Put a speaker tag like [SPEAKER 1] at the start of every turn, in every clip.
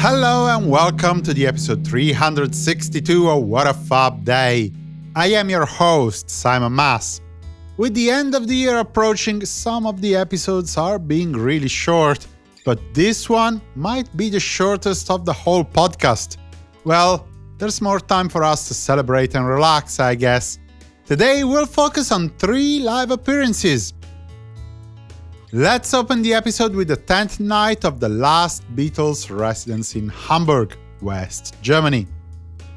[SPEAKER 1] Hello and welcome to the episode 362 of What a Fab Day. I am your host, Simon Mas. With the end of the year approaching, some of the episodes are being really short, but this one might be the shortest of the whole podcast. Well, there's more time for us to celebrate and relax, I guess. Today we'll focus on three live appearances. Let's open the episode with the 10th night of the last Beatles residence in Hamburg, West Germany.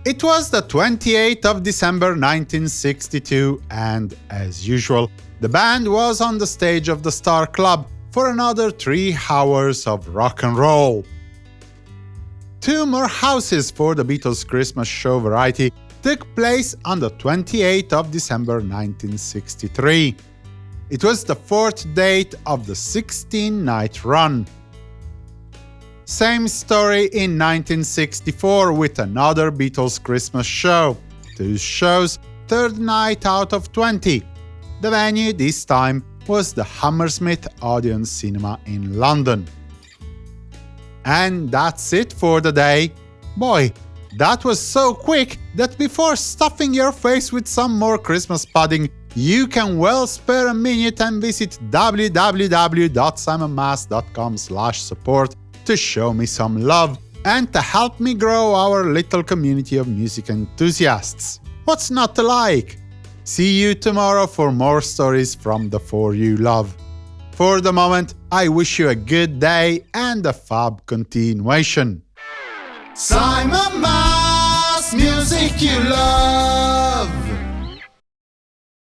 [SPEAKER 1] It was the 28th of December 1962 and, as usual, the band was on the stage of the Star Club for another three hours of rock and roll. Two more houses for the Beatles Christmas show variety took place on the 28th of December 1963. It was the fourth date of the 16-night run. Same story in 1964 with another Beatles Christmas show, two shows, third night out of 20. The venue this time was the Hammersmith Odeon Cinema in London. And that's it for the day. Boy, that was so quick that before stuffing your face with some more Christmas pudding, you can well spare a minute and visit www.simonmas.com support to show me some love and to help me grow our little community of music enthusiasts. What's not to like? See you tomorrow for more stories from the four you love. For the moment, I wish you a good day and a fab continuation.
[SPEAKER 2] Simon Mas, music you love.